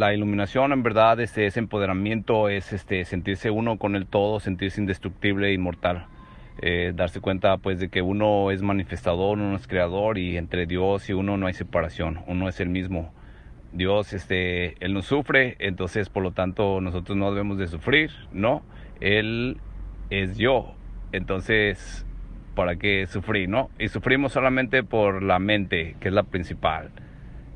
la iluminación en verdad este, es empoderamiento, es este, sentirse uno con el todo, sentirse indestructible e inmortal. Eh, darse cuenta pues de que uno es manifestador, uno es creador y entre Dios y uno no hay separación, uno es el mismo. Dios, este, Él no sufre, entonces por lo tanto nosotros no debemos de sufrir, ¿no? Él es yo, entonces, ¿para qué sufrir, no? Y sufrimos solamente por la mente, que es la principal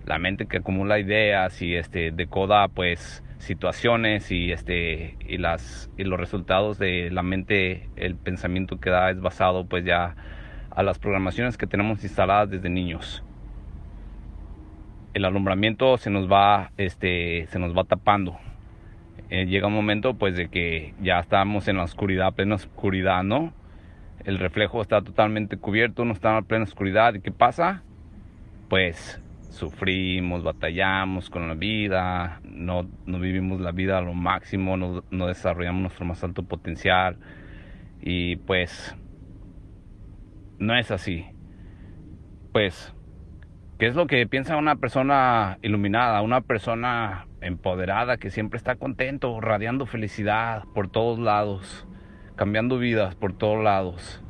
la mente que acumula ideas y este decoda pues situaciones y este y las y los resultados de la mente el pensamiento que da es basado pues ya a las programaciones que tenemos instaladas desde niños. El alumbramiento se nos va este se nos va tapando. Eh, llega un momento pues de que ya estamos en la oscuridad plena oscuridad no el reflejo está totalmente cubierto no está en plena oscuridad. Y qué pasa pues sufrimos, batallamos con la vida, no, no vivimos la vida a lo máximo, no, no, desarrollamos nuestro más alto potencial y pues no es así. Pues, ¿qué es lo que piensa una persona iluminada, una persona empoderada que siempre está contento, radiando felicidad por todos lados, cambiando vidas por todos lados?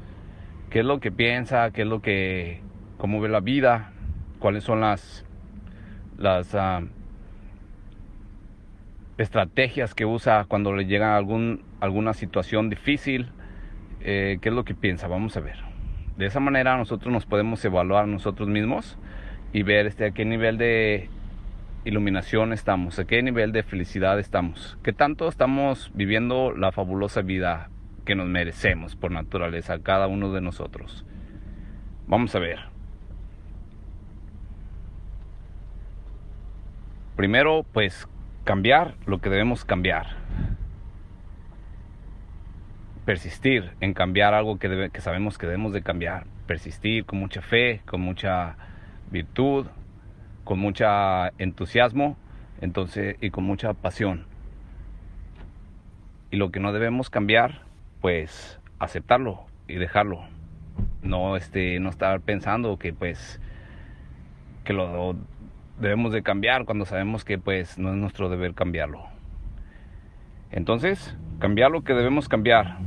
¿Qué es lo que piensa? ¿Qué es lo que, cómo ve la vida? Cuáles son las, las ah, estrategias que usa cuando le llega algún, alguna situación difícil, eh, qué es lo que piensa, vamos a ver. De esa manera nosotros nos podemos evaluar nosotros mismos y ver este, a qué nivel de iluminación estamos, a qué nivel de felicidad estamos, qué tanto estamos viviendo la fabulosa vida que nos merecemos por naturaleza, cada uno de nosotros. Vamos a ver. Primero, pues cambiar lo que debemos cambiar. Persistir en cambiar algo que, sabemos que debemos de cambiar. Persistir con mucha fe, con mucha virtud, con mucho entusiasmo entonces, y con mucha pasión. Y lo que no debemos cambiar, pues aceptarlo y dejarlo. No, este, no estar pensando que pues que lo debemos de cambiar cuando sabemos que pues no es nuestro deber cambiarlo. Entonces, cambiar lo que debemos cambiar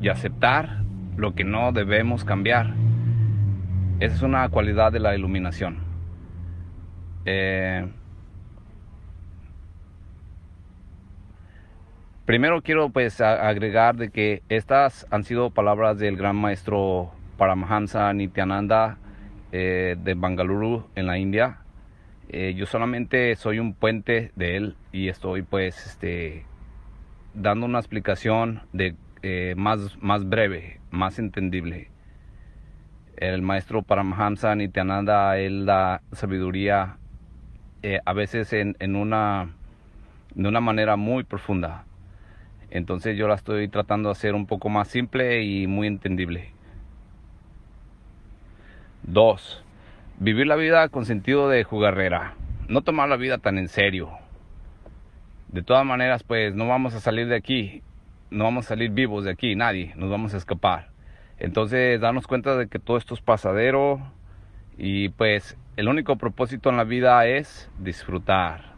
y aceptar lo que no debemos cambiar. Esa es una cualidad de la iluminación. Eh, primero quiero pues agregar de que estas han sido palabras del gran maestro Paramahansa Nityananda eh, de Bangalore en la India eh, yo solamente soy un puente de él y estoy pues este, dando una explicación de, eh, más, más breve, más entendible. El maestro Paramahansa Nityananda, él da sabiduría eh, a veces en, en, una, de una manera muy profunda. Entonces yo la estoy tratando de hacer un poco más simple y muy entendible. Dos, Vivir la vida con sentido de jugarrera. No tomar la vida tan en serio. De todas maneras, pues no vamos a salir de aquí. No vamos a salir vivos de aquí, nadie. Nos vamos a escapar. Entonces, darnos cuenta de que todo esto es pasadero. Y pues el único propósito en la vida es disfrutar.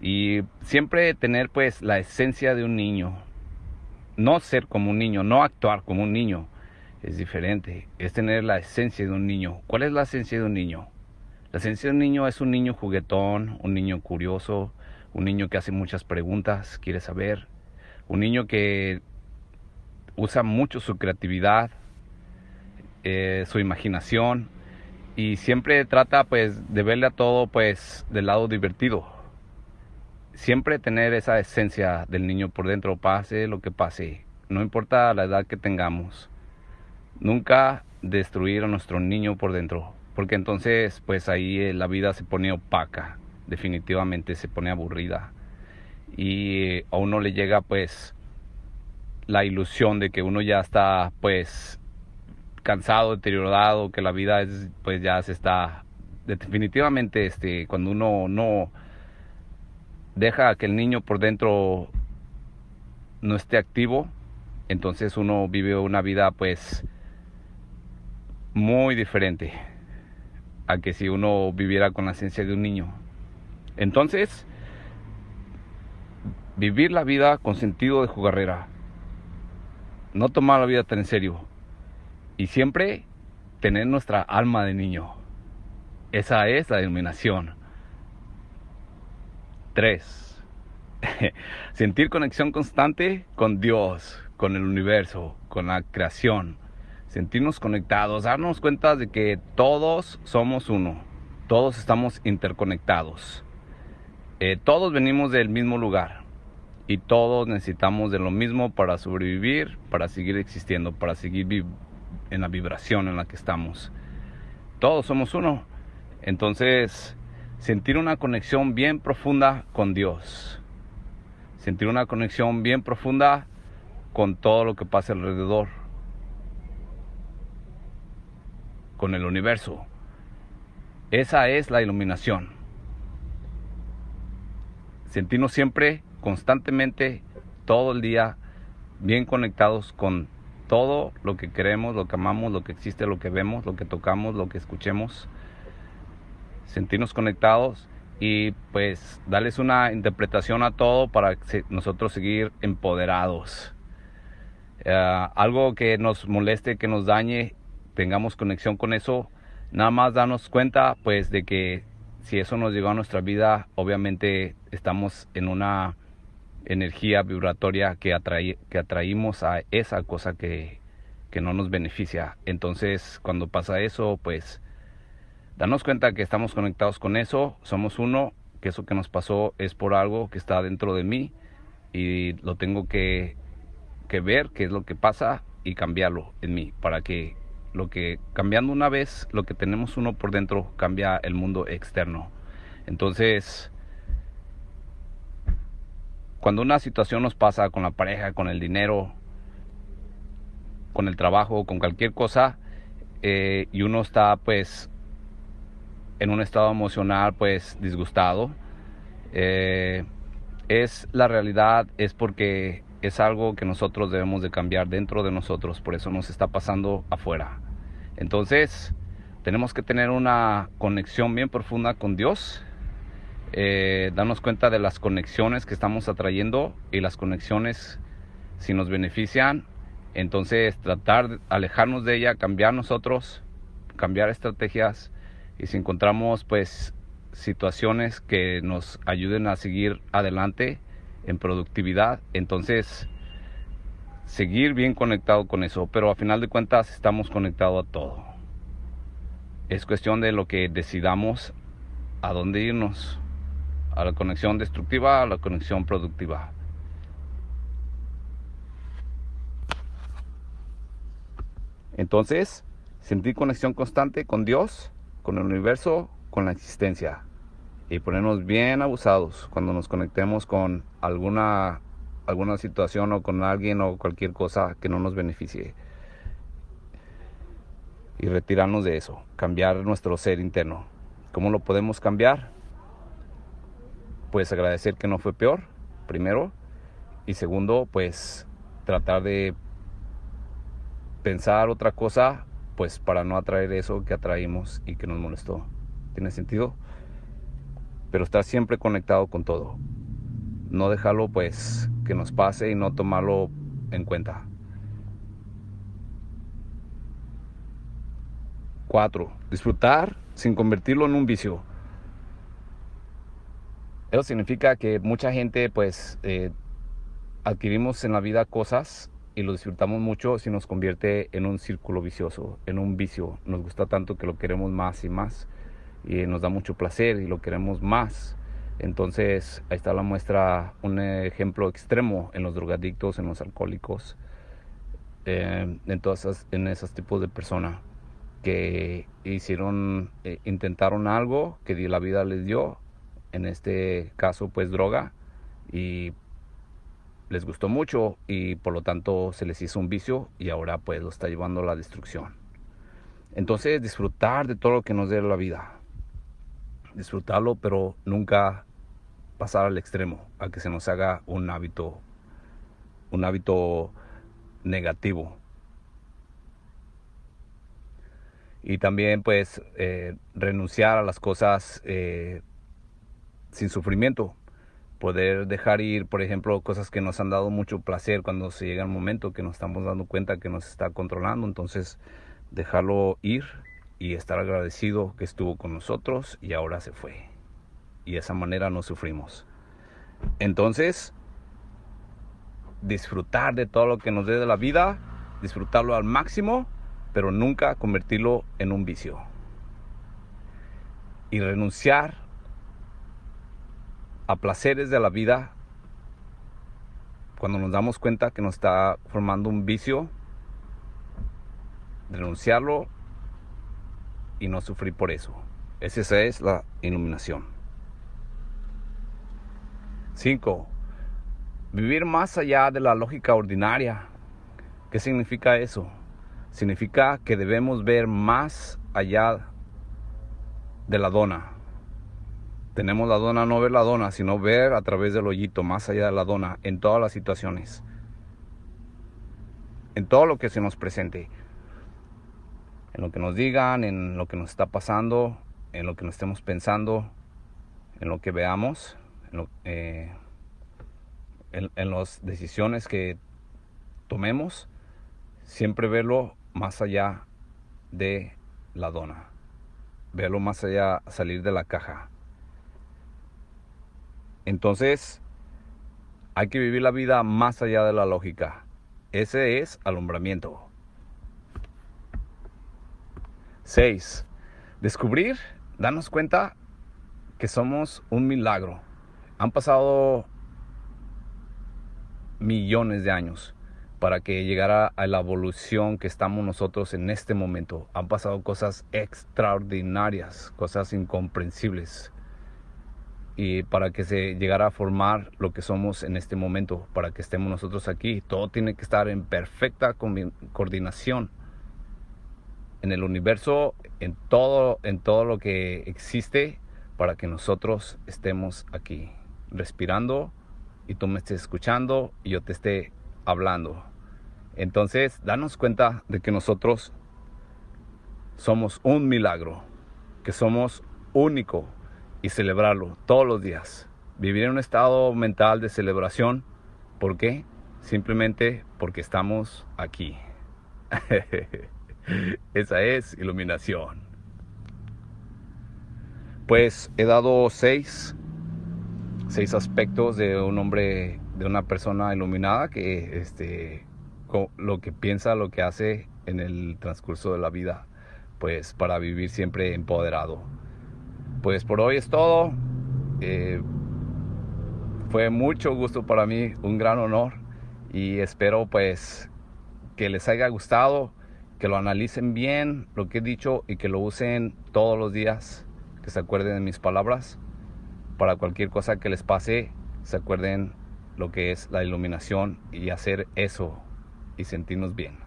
Y siempre tener pues la esencia de un niño. No ser como un niño, no actuar como un niño es diferente, es tener la esencia de un niño. ¿Cuál es la esencia de un niño? La esencia de un niño es un niño juguetón, un niño curioso, un niño que hace muchas preguntas, quiere saber, un niño que usa mucho su creatividad, eh, su imaginación y siempre trata pues de verle a todo pues del lado divertido. Siempre tener esa esencia del niño por dentro, pase lo que pase, no importa la edad que tengamos nunca destruir a nuestro niño por dentro, porque entonces pues ahí eh, la vida se pone opaca, definitivamente se pone aburrida. Y a uno le llega pues la ilusión de que uno ya está pues cansado, deteriorado, que la vida es pues ya se está definitivamente este cuando uno no deja que el niño por dentro no esté activo, entonces uno vive una vida pues muy diferente a que si uno viviera con la esencia de un niño. Entonces, vivir la vida con sentido de jugarrera, no tomar la vida tan en serio y siempre tener nuestra alma de niño. Esa es la iluminación. 3. Sentir conexión constante con Dios, con el universo, con la creación. Sentirnos conectados, darnos cuenta de que todos somos uno, todos estamos interconectados. Eh, todos venimos del mismo lugar y todos necesitamos de lo mismo para sobrevivir, para seguir existiendo, para seguir en la vibración en la que estamos. Todos somos uno. Entonces, sentir una conexión bien profunda con Dios. Sentir una conexión bien profunda con todo lo que pasa alrededor. Con el universo. Esa es la iluminación. Sentirnos siempre, constantemente, todo el día, bien conectados con todo lo que queremos, lo que amamos, lo que existe, lo que vemos, lo que tocamos, lo que escuchemos sentirnos conectados y pues darles una interpretación a todo para nosotros seguir empoderados. Eh, algo que nos moleste, que nos dañe, tengamos conexión con eso, nada más darnos cuenta pues de que si eso nos llegó a nuestra vida, obviamente estamos en una energía vibratoria que, que atraímos a esa cosa que, que no nos beneficia. Entonces cuando pasa eso, pues darnos cuenta que estamos conectados con eso, somos uno, que eso que nos pasó es por algo que está dentro de mí y lo tengo que, que ver qué es lo que pasa y cambiarlo en mí para que lo que cambiando una vez lo que tenemos uno por dentro cambia el mundo externo entonces cuando una situación nos pasa con la pareja con el dinero con el trabajo con cualquier cosa eh, y uno está pues en un estado emocional pues disgustado. Eh, es la realidad, es porque es algo que nosotros debemos de cambiar dentro de nosotros, por eso nos está pasando afuera. Entonces, tenemos que tener una conexión bien profunda con Dios, eh, darnos cuenta de las conexiones que estamos atrayendo y las conexiones si nos benefician, entonces tratar de alejarnos de ella, cambiar nosotros, cambiar estrategias y si encontramos pues situaciones que nos ayuden a seguir adelante en productividad, entonces seguir bien conectado con eso, pero a final de cuentas estamos conectados a todo. Es cuestión de lo que decidamos a dónde irnos, a la conexión destructiva, a la conexión productiva. Entonces, sentir conexión constante con Dios con el universo, con la existencia. Y ponernos bien abusados cuando nos conectemos con alguna, alguna situación o con alguien o cualquier cosa que no nos beneficie. Y retirarnos de eso, cambiar nuestro ser interno. ¿Cómo lo podemos cambiar? Pues agradecer que no fue peor, primero. Y segundo, pues tratar de pensar otra cosa pues para no atraer eso que atraímos y que nos molestó. ¿Tiene sentido? Pero estar siempre conectado con todo. No dejarlo pues que nos pase y no tomarlo en cuenta. Cuatro, disfrutar sin convertirlo en un vicio. Eso significa que mucha gente pues eh, adquirimos en la vida cosas y lo disfrutamos mucho si nos convierte en un círculo vicioso, en un vicio. Nos gusta tanto que lo queremos más y más y nos da mucho placer y lo queremos más. Entonces ahí está la muestra, un ejemplo extremo en los drogadictos, en los alcohólicos, eh, en todas esas, en esos tipos de personas que hicieron, eh, intentaron algo que la vida les dio, en este caso pues droga, y les gustó mucho y por lo tanto se les hizo un vicio y ahora pues lo está llevando a la destrucción. Entonces disfrutar de todo lo que nos dé la vida. Disfrutarlo pero nunca pasar al extremo, a que se nos haga un hábito, un hábito negativo. Y también pues eh, renunciar a las cosas eh, sin sufrimiento poder dejar ir, por ejemplo, cosas que nos han dado mucho placer cuando se llega el momento que nos estamos dando cuenta que nos está controlando, entonces dejarlo ir y estar agradecido que estuvo con nosotros y ahora se fue. Y de esa manera no sufrimos. Entonces, disfrutar de todo lo que nos dé de la vida, disfrutarlo al máximo, pero nunca convertirlo en un vicio. Y renunciar a placeres de la vida cuando nos damos cuenta que nos está formando un vicio, renunciarlo y no sufrir por eso. Esa es la iluminación. 5. Vivir más allá de la lógica ordinaria. ¿Qué significa eso? Significa que debemos ver más allá de la dona. Tenemos la dona, no ver la dona, sino ver a través del hoyito, más allá de la dona, en todas las situaciones. En todo lo que se nos presente. En lo que nos digan, en lo que nos está pasando, en lo que nos estemos pensando, en lo que veamos, en, eh, en, las decisiones que tomemos, siempre verlo más allá de la dona, verlo más allá, salir de la caja. Entonces, hay que vivir la vida más allá de la lógica. Ese es alumbramiento. 6. Descubrir, darnos cuenta que somos un milagro. Han pasado millones de años para que llegara a la evolución que estamos nosotros en este momento. Han pasado cosas extraordinarias, cosas incomprensibles. Y para que se llegara a formar lo que somos en este momento, para que estemos nosotros aquí, todo tiene que estar en perfecta coordinación en el universo, en todo, en todo lo que existe, para que nosotros estemos aquí, respirando, y tú me estés escuchando y yo te esté hablando. Entonces, danos cuenta de que nosotros somos un milagro, que somos único y celebrarlo todos los días. Vivir en un estado mental de celebración. ¿Por qué? Simplemente porque estamos aquí. Esa es iluminación. Pues he dado seis seis aspectos de un hombre, de una persona iluminada que este, lo que piensa, lo que hace en el transcurso de la vida, pues para vivir siempre empoderado. Pues por hoy es todo. Eh, fue mucho gusto para mí, un gran honor y espero pues que les haya gustado, que lo analicen bien lo que he dicho y que lo usen todos los días, que se acuerden de mis palabras para cualquier cosa que les pase, se acuerden lo que es la iluminación y hacer eso y sentirnos bien.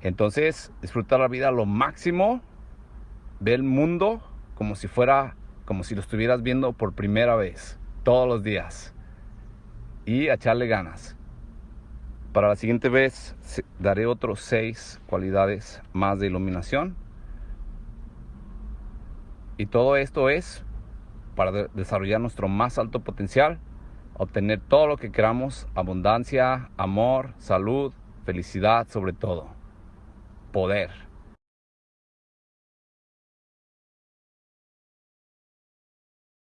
Entonces, disfrutar la vida lo máximo, ver el mundo como si fuera, como si lo estuvieras viendo por primera vez, todos los días. Y echarle ganas. Para la siguiente vez daré otros seis cualidades más de iluminación y todo esto es para desarrollar nuestro más alto potencial, obtener todo lo que queramos, abundancia, amor, salud, felicidad sobre todo, poder.